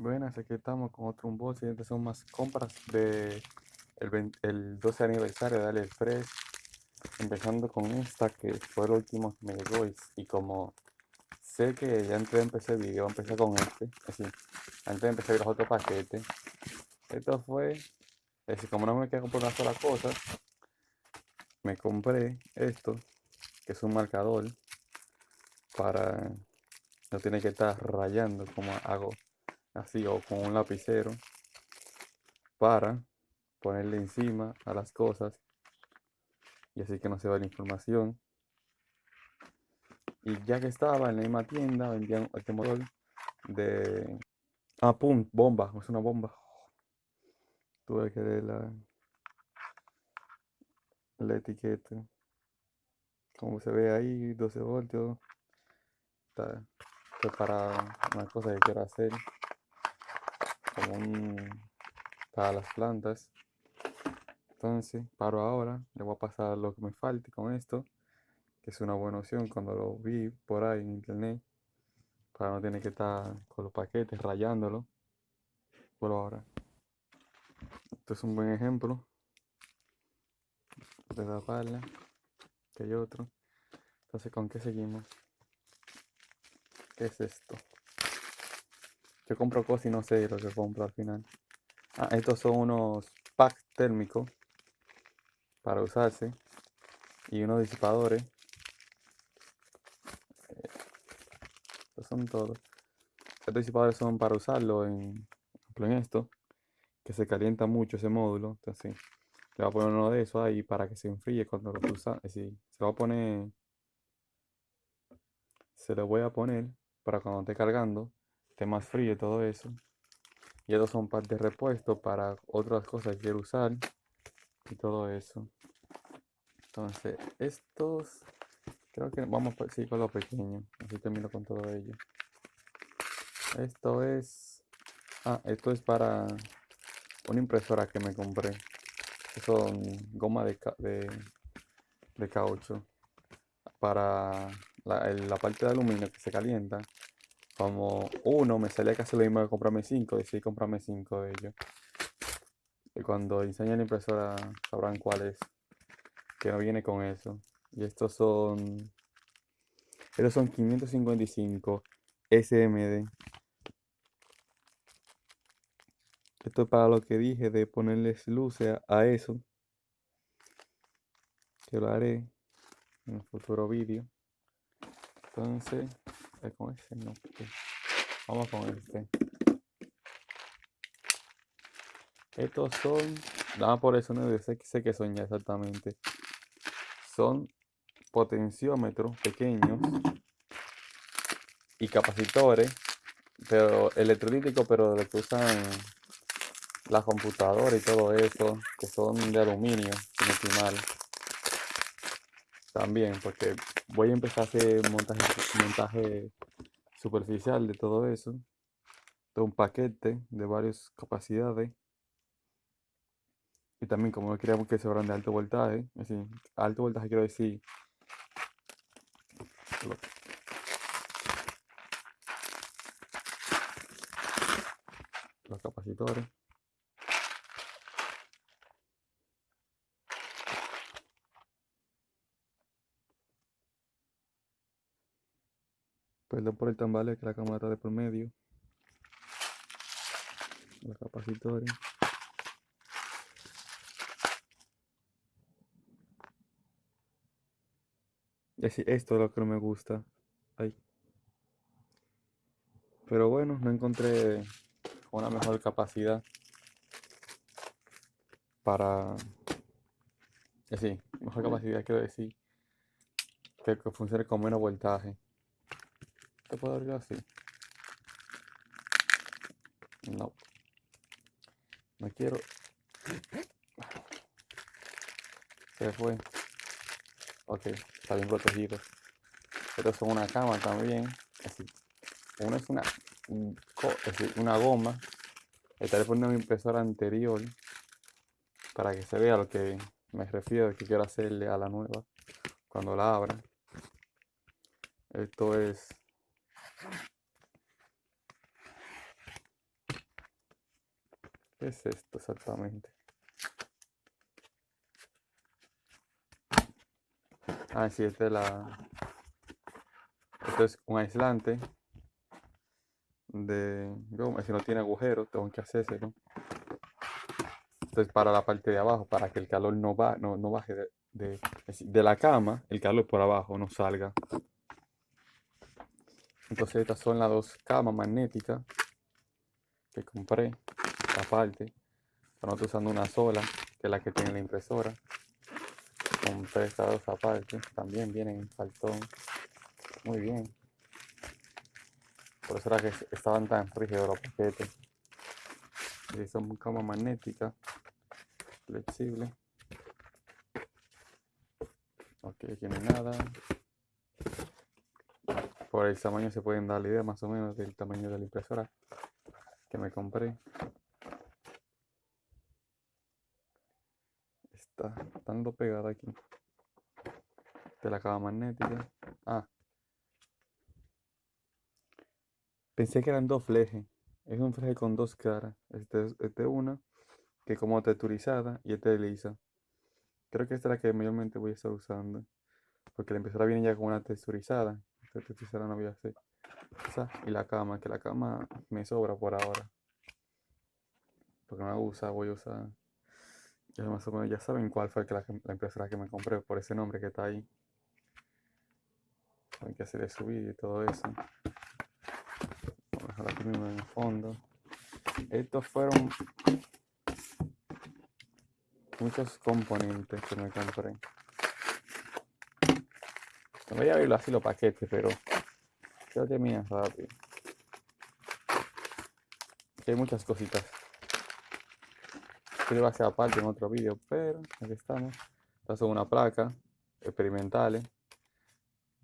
Buenas, aquí estamos con otro unboxing. Estas son más compras de el, 20 el 12 aniversario de AliExpress. Empezando con esta que fue el último que me llegó y, como sé que ya antes de empezar el video, empecé con este, así, antes de empezar los otros paquetes. Esto fue, es como no me queda comprar una sola cosa, me compré esto, que es un marcador para no tener que estar rayando como hago así o con un lapicero para ponerle encima a las cosas y así que no se va la información. Y ya que estaba en la misma tienda vendían este modelo de ah pum bomba es una bomba. Tuve que leer la la etiqueta. Como se ve ahí 12 voltios está, está para una cosa que quiero hacer para las plantas. Entonces, paro ahora, le voy a pasar lo que me falte con esto, que es una buena opción cuando lo vi por ahí en internet, para no tener que estar con los paquetes rayándolo. Por ahora. Esto es un buen ejemplo de la pala, que hay otro. Entonces, ¿con qué seguimos? ¿Qué es esto? Yo compro cosas y no sé lo que compro al final. Ah, estos son unos packs térmicos para usarse y unos disipadores. Eh, estos son todos. Estos disipadores son para usarlo en, en esto, que se calienta mucho ese módulo. Entonces, le voy a poner uno de esos ahí para que se enfríe cuando lo usa. Es se lo voy a poner. Se lo voy a poner para cuando esté cargando más frío y todo eso. Y estos son partes de repuesto para otras cosas que quiero usar y todo eso. Entonces, estos creo que vamos a seguir con lo pequeño. Así termino con todo ello. Esto es. Ah, esto es para una impresora que me compré. Son goma de, de, de caucho. Para la, la parte de aluminio que se calienta como uno me salía casi lo mismo de comprarme cinco, decidí comprarme cinco de ellos. Y cuando enseñe la impresora sabrán cuál es. Que no viene con eso. Y estos son. Estos son 555 SMD. Esto es para lo que dije de ponerles luces a, eso. Que lo haré en un futuro vídeo. Entonces, con ese no. Vamos con este. Estos son. Nada por eso no sé, sé que son ya exactamente. Son potenciómetros pequeños y capacitores, pero electrolíticos, pero de que usan las computadoras y todo eso, que son de aluminio, si no mal. También, porque voy a empezar a hacer montaje, montaje superficial de todo eso. De un paquete de varias capacidades. Y también como no queríamos que se de alto voltaje, decir, alto voltaje quiero decir los capacitores. Perdón por el tambale que la cámara está de por medio. Los capacitores. esto es lo que no me gusta. Ay. Pero bueno, no encontré una mejor capacidad para... Sí, mejor capacidad quiero decir que funcione con menos voltaje. ¿Te puedo abrir así? No. No quiero. Se fue. Ok, está bien protegido. Pero son una cama también. Así. Uno es una, una goma. Estaré poniendo mi impresora anterior para que se vea lo que me refiero que quiero hacerle a la nueva cuando la abra. Esto es ¿Qué es esto exactamente? Ah, sí, este es la... Esto es un aislante de... Si no tiene agujero, tengo que hacerse, ¿no? Entonces para la parte de abajo, para que el calor no, va, no, no baje de, de, de la cama, el calor por abajo no salga. Entonces estas son las dos camas magnéticas que compré aparte. No estoy usando una sola, que es la que tiene la impresora. Compré estas dos aparte. También vienen en faltón. Muy bien. Por eso era que estaban tan rígidos los paquetes. Y son cama magnética. Flexible. Ok, aquí no hay nada por el tamaño se pueden dar la idea más o menos del tamaño de la impresora que me compré. Está dando pegada aquí. De la cava magnética. Ah. Pensé que eran dos flejes. Es un fleje con dos caras. Este es este una que como texturizada y este lisa. Creo que esta es la que mayormente voy a estar usando. Porque la impresora viene ya con una texturizada esta no voy a hacer. y la cama, que la cama me sobra por ahora. Porque no la usa, voy a usar. Ya más o menos ya saben cuál fue la, la que me compré por ese nombre que está ahí. Hay que hacer su vídeo y todo eso. Vamos a dejar aquí mismo en el fondo. Estos fueron muchos componentes que me compré. No voy a abrirlo así los paquetes, pero creo que rápido. Hay muchas cositas. Que va a ser aparte en otro vídeo, pero aquí estamos. Estas son una placa experimentales.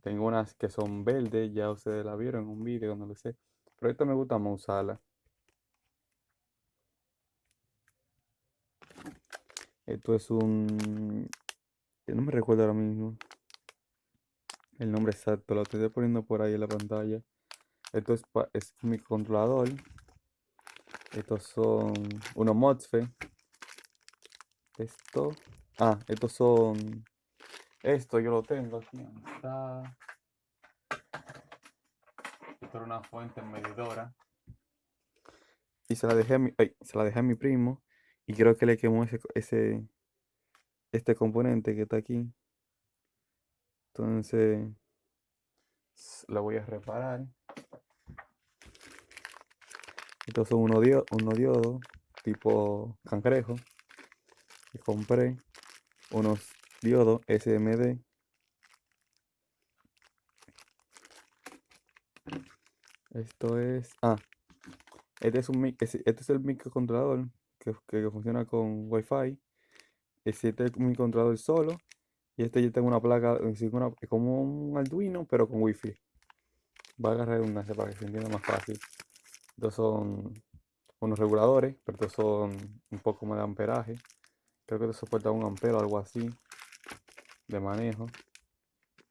Tengo unas que son verdes, ya ustedes la vieron en un vídeo, no lo sé. Pero esta me gusta más. Esto es un... no me recuerdo ahora mismo el nombre exacto, lo estoy poniendo por ahí en la pantalla. Esto es, es mi controlador. Estos son unos MOSFET. Esto. Ah, estos son. Esto yo lo tengo aquí. Está. Esto era una fuente medidora. Y se la dejé a mi, se la dejé a mi primo. Y creo que le quemó ese, ese este componente que está aquí. Entonces, la voy a reparar. Estos son unos tipo cangrejo. Y compré unos diodos SMD. Esto es... Ah, este es, un, este es el microcontrolador que, que funciona con Wi-Fi. Este es mi controlador solo y este yo tengo una placa, es como un Arduino, pero con Wi-Fi. Va a agarrar una para que se entienda más fácil. Estos son unos reguladores, pero estos son un poco más de amperaje. Creo que esto soporta un ampero o algo así de manejo.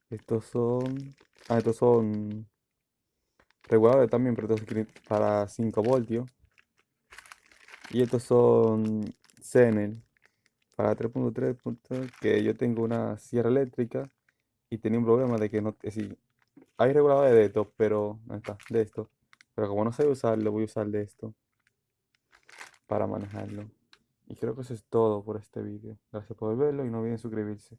Estos son. Ah, estos son reguladores también, pero estos para 5 voltios. Y estos son Zenel para 3.3 que yo tengo una sierra eléctrica y tenía un problema de que no, es decir, hay reguladores de esto, pero no está, de esto. Pero como no sé usarlo, voy a usar de esto para manejarlo. Y creo que eso es todo por este vídeo. Gracias por verlo y no olviden suscribirse.